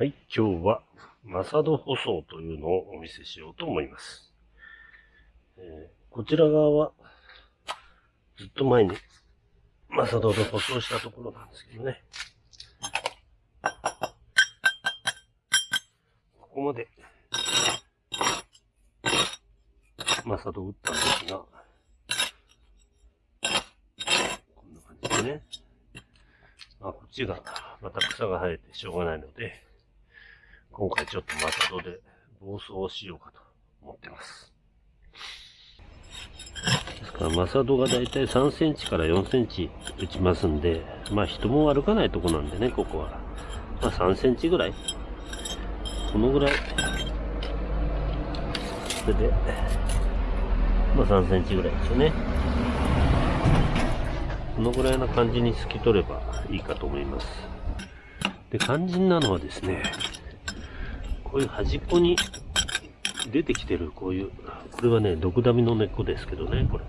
はい、今日はマサド舗装というのをお見せしようと思います。えー、こちら側はずっと前にマサドで舗装したところなんですけどね。ここまでマサド打ったんですが、こんな感じでね。まあ、こっちがまた草が生えてしょうがないので、今回ちょっとマサドで暴走をしようかと思ってます。ですから、マサドがだいたい3センチから4センチ打ちますんで、まあ人も歩かないとこなんでね、ここは。まあ3センチぐらい。このぐらい。それで、まあ3センチぐらいですよね。このぐらいな感じに透き取ればいいかと思います。で、肝心なのはですね、こういう端っこに出てきてるこういう、これはね、毒ダミの根っこですけどね、これ。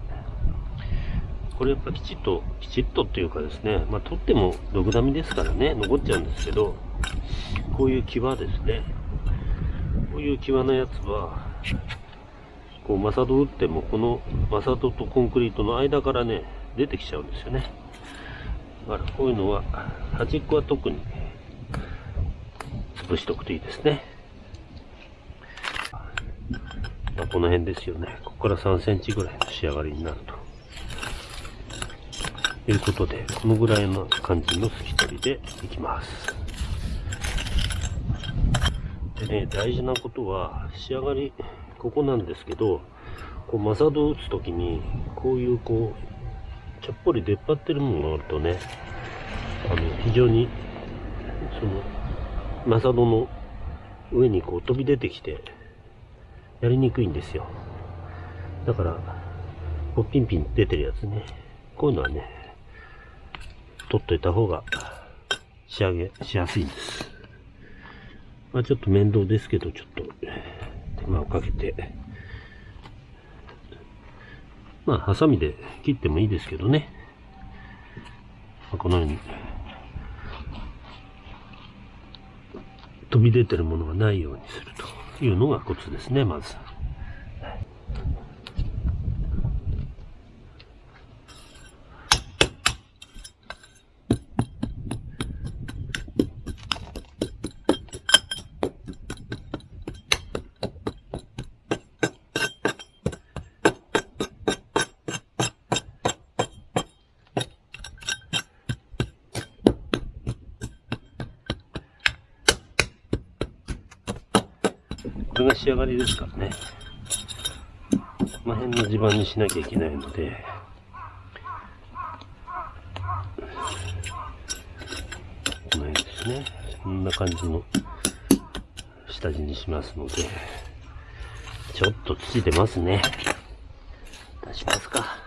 これやっぱきちっと、きちっとっていうかですね、まあ取っても毒ダミですからね、残っちゃうんですけど、こういう際ですね。こういう際のやつは、こう、マサド打っても、このマサドとコンクリートの間からね、出てきちゃうんですよね。だからこういうのは、端っこは特に潰しておくといいですね。まあ、この辺ですよね。ここから3センチぐらいの仕上がりになると。いうことで、このぐらいの感じの透き取りでいきます。でね、大事なことは、仕上がり、ここなんですけど、こうマサドを打つときに、こういうこう、ちょっぽり出っ張ってるものがあるとね、あの、非常に、その、マサドの上にこう飛び出てきて、やりにくいんですよ。だから、こうピンピン出てるやつね。こういうのはね、取っといた方が仕上げしやすいんです。まあちょっと面倒ですけど、ちょっと手間をかけて、まあハサミで切ってもいいですけどね。まあ、このように飛び出てるものがないようにするというのがコツですね、まず。仕上がりですからね。この辺の地盤にしなきゃいけないので、この辺ですね。こんな感じの下地にしますので、ちょっと土出ますね。出しますか。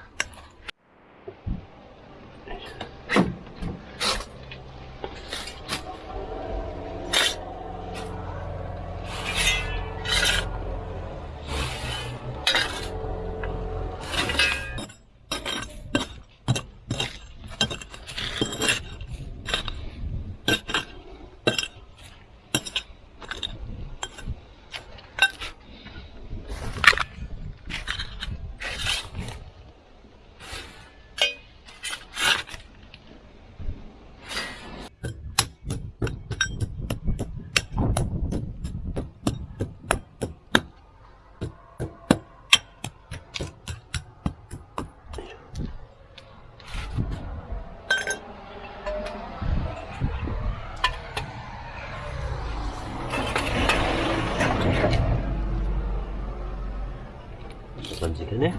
感じでね。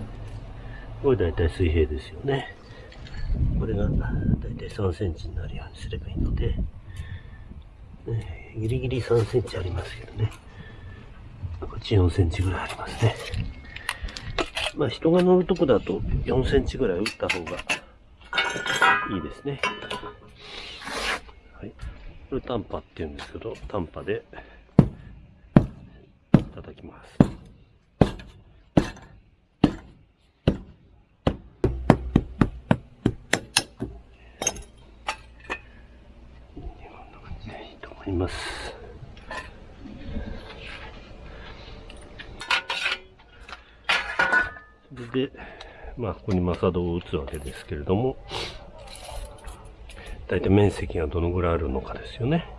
これ大体水平ですよね。これが大体3センチになるようにすればいいので、ね、ギリギリ3センチありますけどね。こっち4センチぐらいありますね。まあ人が乗るとこだと4センチぐらい打った方がいいですね。はい。これタンパって言うんですけど、タンパで叩きます。ます。で、まあ、ここにマサドを打つわけですけれども、大体面積がどのぐらいあるのかですよね。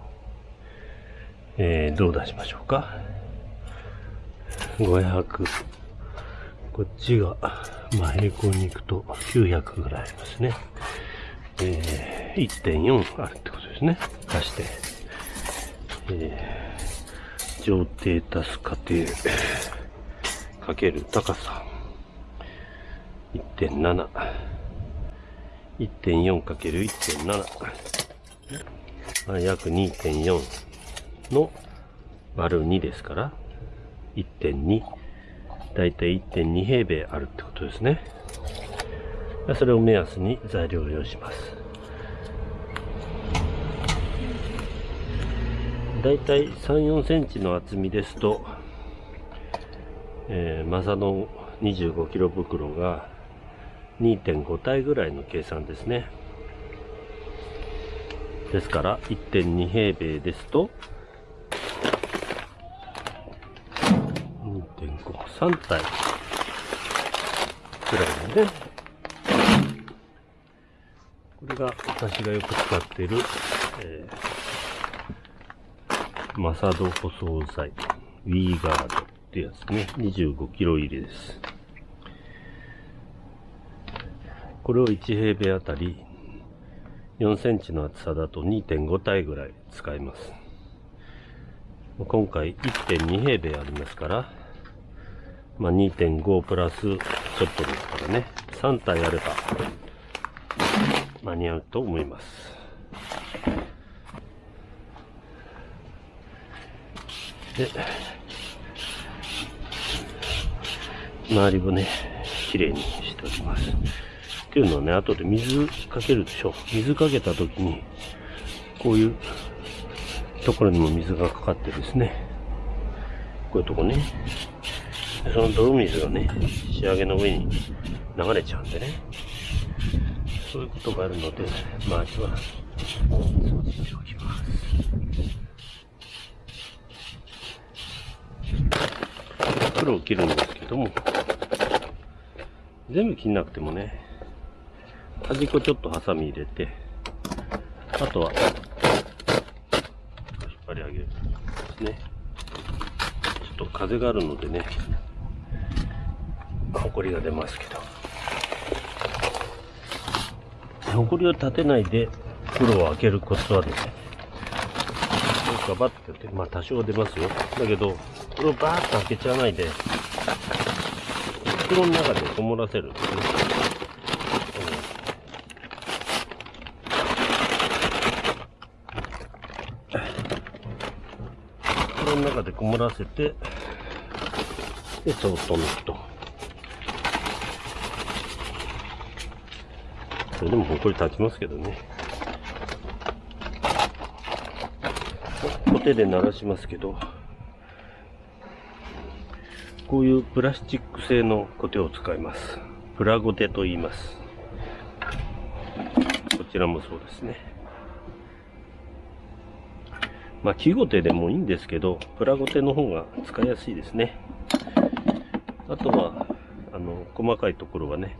えー、どう出しましょうか。500。こっちが、まあ、平行に行くと900ぐらいありますね。えー、1.4あるってことですね。足して。えー、上底足す過程かける高さ。1.7。1.4×1.7。約2.4の割る2ですから、1.2。だいたい1.2平米あるってことですね。それを目安に材料を用意します。だいたい3、4センチの厚みですと、えー、マサの25キロ袋が2.5体ぐらいの計算ですね。ですから1.2平米ですと2.5、3体ぐらいで。これが私がよく使っている、えー、マサド舗装材、ウィーガードってやつね。25キロ入りです。これを1平米あたり4センチの厚さだと2.5体ぐらい使います。今回1.2平米ありますから、まあ、2.5プラスちょっとですからね、3体あれば間に合うと思います。で、周りをね、綺麗にしております。っていうのはね、後で水かけるでしょ。水かけた時に、こういうところにも水がかかってですね、こういうとこね、その泥水がね、仕上げの上に流れちゃうんでね、そういうことがあるので、まずは掃除しておきます。黒を切るんですけども、全部切んなくてもね、端っこちょっとハサミ入れて、あとは、引っ張り上げるね。ちょっと風があるのでね、ほこりが出ますけど。ほこりを立てないで袋を開けるコツはですね、ガバッてやって、まあ多少出ますよ。だけど、これをバーッと開けちゃわないで、袋の中でこもらせるんですね。の中でこもらせて、で、そっと抜くと。それでもほこり立ちますけどね。コテで鳴らしますけど、こういうプラスチック製のコテを使います。プラゴテと言います。こちらもそうですね。まあ、木ごてでもいいんですけど、プラゴテの方が使いやすいですね。あとは、あの、細かいところはね、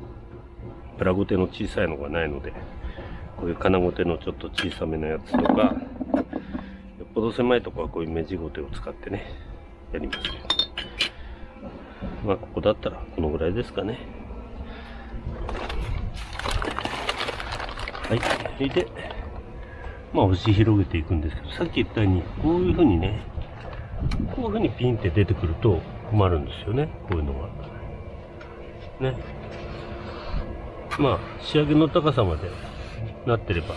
プラゴテの小さいのがないので、こういう金ゴテのちょっと小さめのやつとか、よっぽど狭いとこはこういう目地ごてを使ってね、やりますけど。まあ、ここだったらこのぐらいですかね。はい。それで、まあ、押し広げていくんですけど、さっき言ったように、こういうふうにね、こういうふうにピンって出てくると困るんですよね、こういうのが。ね。まあ、仕上げの高さまでなってれば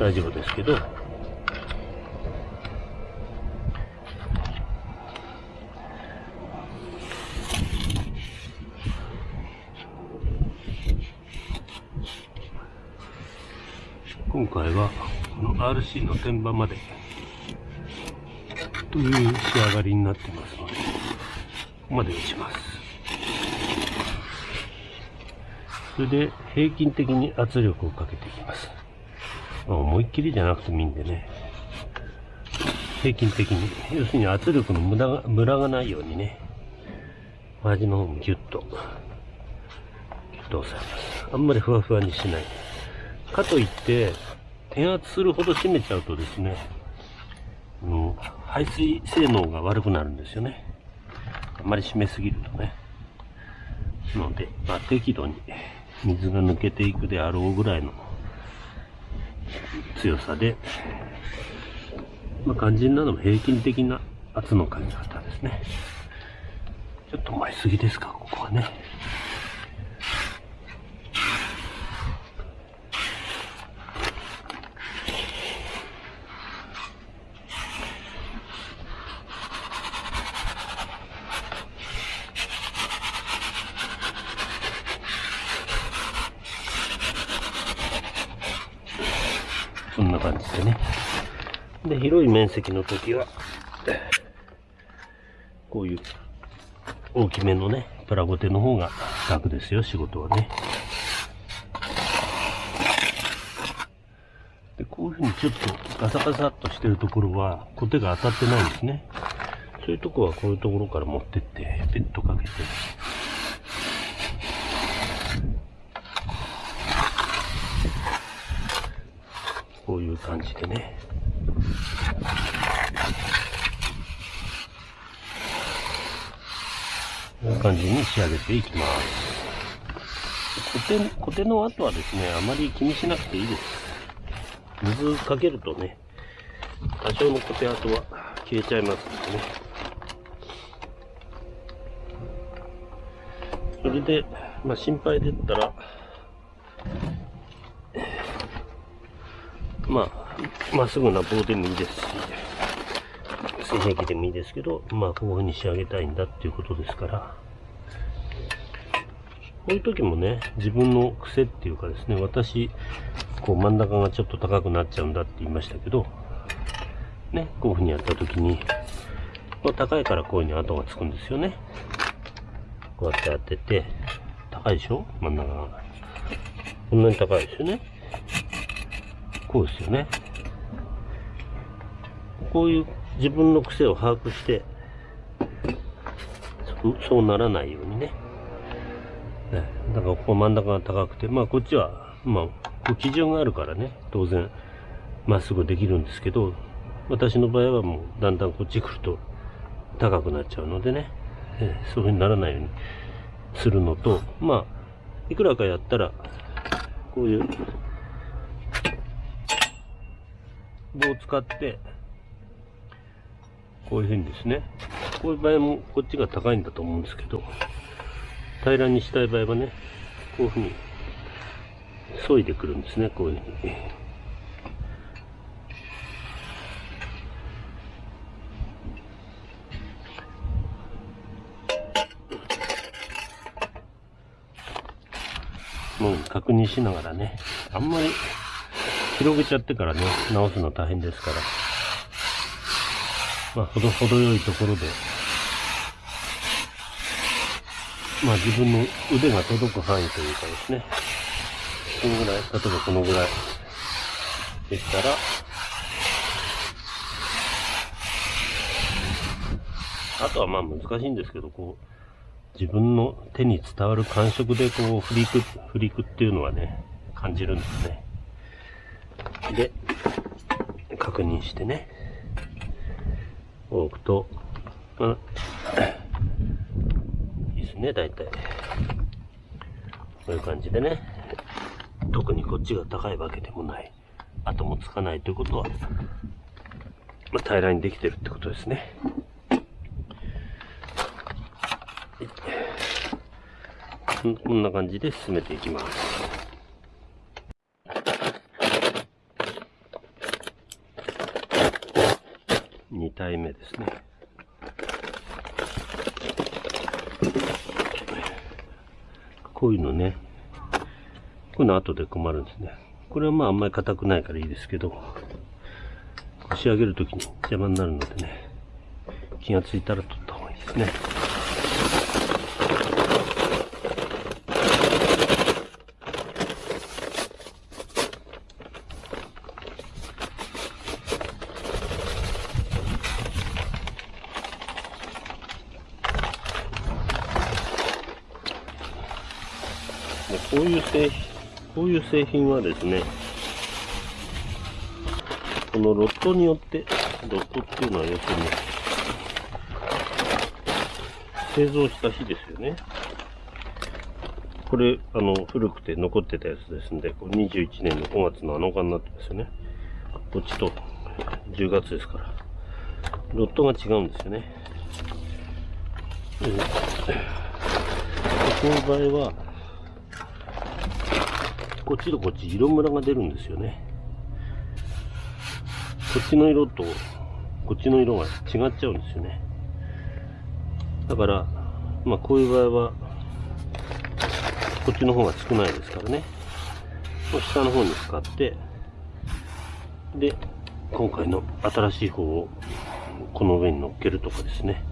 大丈夫ですけど、今回はこの RC の天板までという仕上がりになってますのでここまで打ちます。それで平均的に圧力をかけていきます、ま、思いっきりじゃなくてもいいんでね。平均的に。要するに圧力の無駄がムラがないようにね。端の方もギュッとギュッと押さえます。あんまりふわふわにしない。かといって、転圧するほど締めちゃうとですね、うん、排水性能が悪くなるんですよね。あまり締めすぎるとね。ので、まあ、適度に水が抜けていくであろうぐらいの強さで、まあ、肝心なのも平均的な圧のかけ方ですね。ちょっと前すぎですか、ここはね。そんな感じでね。で、広い面積の時は、こういう大きめのね、プラゴテの方が楽ですよ、仕事はね。で、こういうふうにちょっとガサガサっとしてるところは、コテが当たってないんですね。そういうとこはこういうところから持ってって、ペットかけて、こういう感じでね。こういう感じに仕上げていきます。コテ、コテの後はですね、あまり気にしなくていいです。水かけるとね、多少のコテ跡は消えちゃいますのでね。それで、まあ心配でったら、まあ、まっすぐな棒でもいいですし、水平器でもいいですけど、まあ、こういう風に仕上げたいんだっていうことですから、こういう時もね、自分の癖っていうかですね、私、こう真ん中がちょっと高くなっちゃうんだって言いましたけど、ね、こういう風にやった時に、こう高いからこういう風に跡がつくんですよね。こうやってやってて、高いでしょ？真ん中が。こんなに高いですよね。こうですよね。こういう自分の癖を把握して、そうならないようにね。だからここ真ん中が高くて、まあこっちは、まあ、基準があるからね、当然、まっすぐできるんですけど、私の場合はもうだんだんこっち来ると高くなっちゃうのでね、そういう風にならないようにするのと、まあ、いくらかやったら、こういう棒を使って、こういうふうにですね、こういう場合もこっちが高いんだと思うんですけど、平らにしたい場合はね、こういうふうに、削いでくるんですね、こういうふうに。もう確認しながらね、あんまり広げちゃってからね、直すの大変ですから。まあ、ほど、ほどよいところで、まあ自分の腕が届く範囲というかですね、このぐらい、例えばこのぐらい。でしたら、あとはまあ難しいんですけど、こう、自分の手に伝わる感触でこう、振りく、振りくっていうのはね、感じるんですね。で、確認してね、置くと、まあ、いいですね、大体。こういう感じでね、特にこっちが高いわけでもない、跡もつかないということは、まあ、平らにできてるってことですね。こんな感じで進めていきます。2体目ですね。こういうのね、こういうの後で困るんですね。これはまああんまり硬くないからいいですけど、仕上げるときに邪魔になるのでね、気がついたら取った方がいいですね。でここういう製品、こういう製品はですね、このロットによって、ロットっていうのは要するに、製造した日ですよね。これ、あの、古くて残ってたやつですんで、これ21年の5月の7日になってますよね。こっちと10月ですから。ロットが違うんですよね。うん、この場合は、こっちとこっち色ムラが出るんですよね。こっちの色とこっちの色が違っちゃうんですよね。だから、まあこういう場合は、こっちの方が少ないですからね。下の方に使って、で、今回の新しい方をこの上に乗っけるとかですね。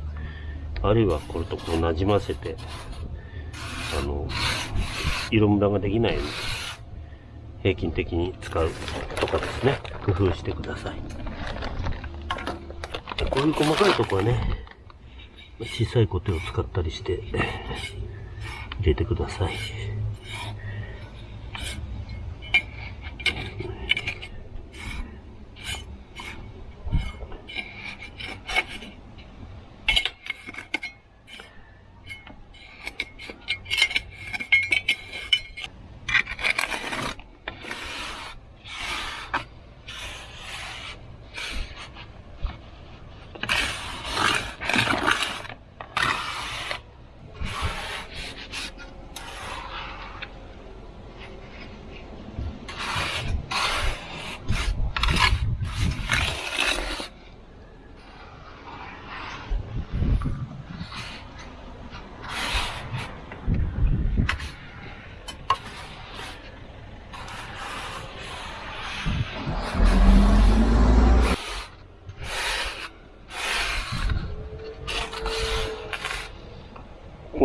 あるいはこれとこう馴染ませて、あの、色ムラができないように平均的に使うとかですね、工夫してください。こういう細かいとこはね、小さいコテを使ったりして入れてください。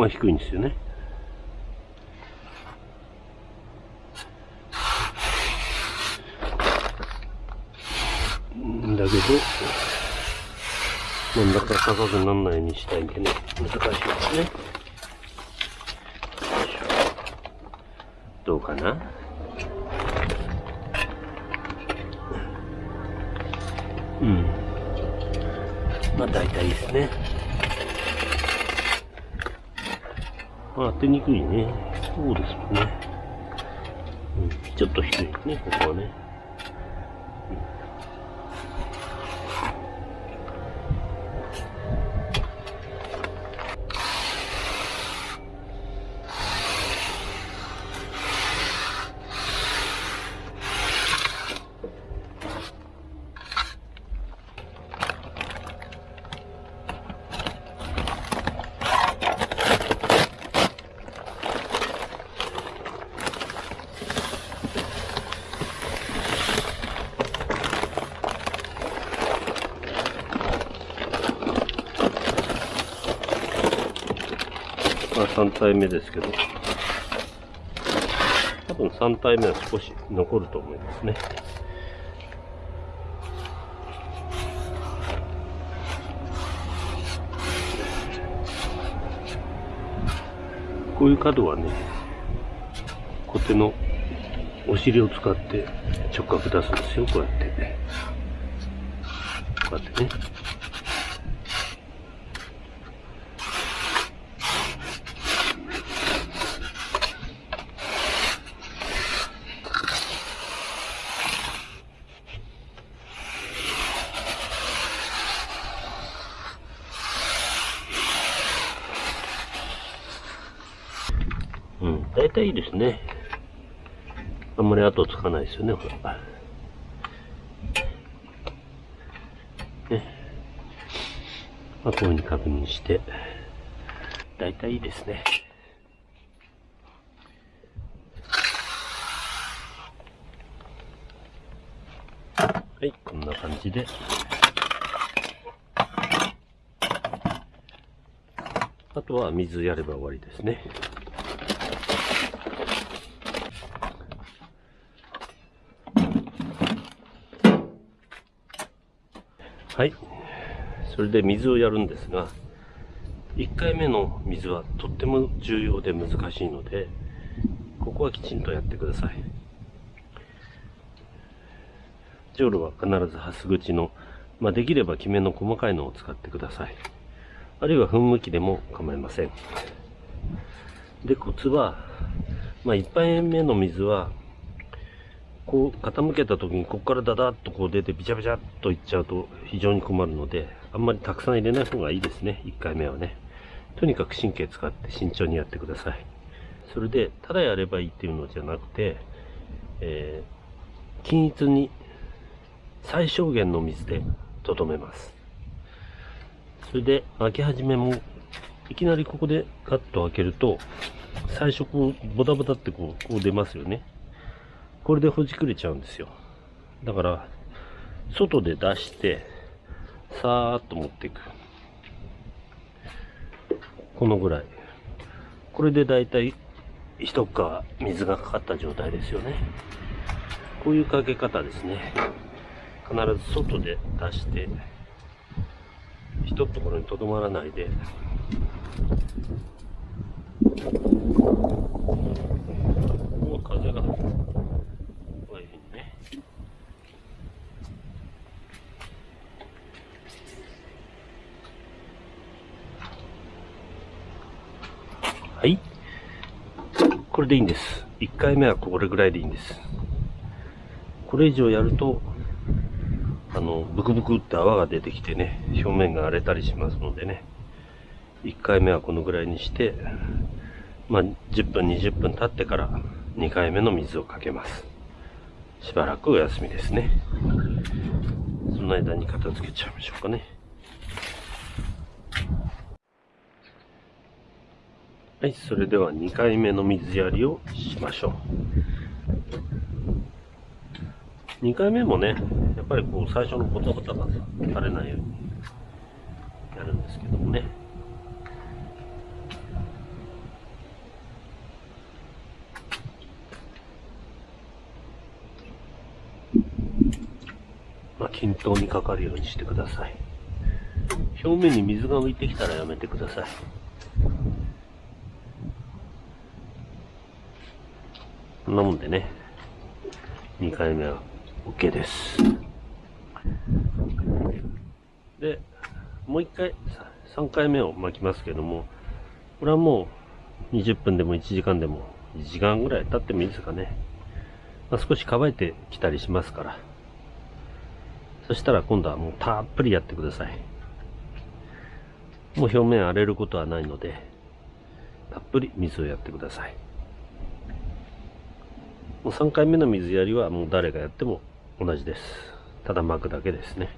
こが低いんですよね。だけど、真ん中高くならないようにしたいんでね、難しいですね。どうかな？うん。まあ大体ですね。当てにくいね。そうですもんね。うん、ちょっと低いね、ここはね。3体目ですけど、多分3体目は少し残ると思いますね。こういう角はね、コテのお尻を使って直角出すんですよ、こうやって。こうやってね。大体いいですね。あんまり後つかないですよね、ほら。ね。まあ、こういうふうに確認して、大体いいですね。はい、こんな感じで。あとは水やれば終わりですね。はい。それで水をやるんですが、1回目の水はとっても重要で難しいので、ここはきちんとやってください。ジョールは必ずハス口の、まあ、できればきめの細かいのを使ってください。あるいは噴霧器でも構いません。で、コツは、まあ、1杯目の水は、こう傾けた時にここからダダッとこう出てビチャビチャっといっちゃうと非常に困るので、あんまりたくさん入れない方がいいですね、1回目はね。とにかく神経使って慎重にやってください。それで、ただやればいいっていうのじゃなくて、えー、均一に最小限の水でとどめます。それで、開け始めも、いきなりここでガッと開けると、最初こう、ボタボタってこう、こう出ますよね。これでほじくれちゃうんですよ。だから、外で出して、さーっと持っていく。このぐらい。これでだいたい一皮水がかかった状態ですよね。こういうかけ方ですね。必ず外で出して、一ところにとどまらないで、もう風が、こういうふうにね。はい。こでいいんです。1回目はこれぐらいでいいんです。これ以上やると、あの、ブクブクって泡が出てきてね、表面が荒れたりしますのでね、1回目はこのぐらいにして、まあ、10分、20分経ってから2回目の水をかけます。しばらくお休みですね。その間に片付けちゃいましょうかね。はい、それでは2回目の水やりをしましょう。2回目もね、やっぱりこう最初のボタボタが垂れないようにやるんですけどもね。まあ、均等にかかるようにしてください。表面に水が浮いてきたらやめてください。こんなもんでね、2回目は OK です。で、もう一回、3回目を巻きますけども、これはもう20分でも1時間でも1時間ぐらい経ってもいいですかね。まあ、少し乾いてきたりしますから。そしたら今度はもうたっぷりやってください。もう表面荒れることはないので、たっぷり水をやってください。もう3回目の水やりはもう誰がやっても同じです。ただ巻くだけですね。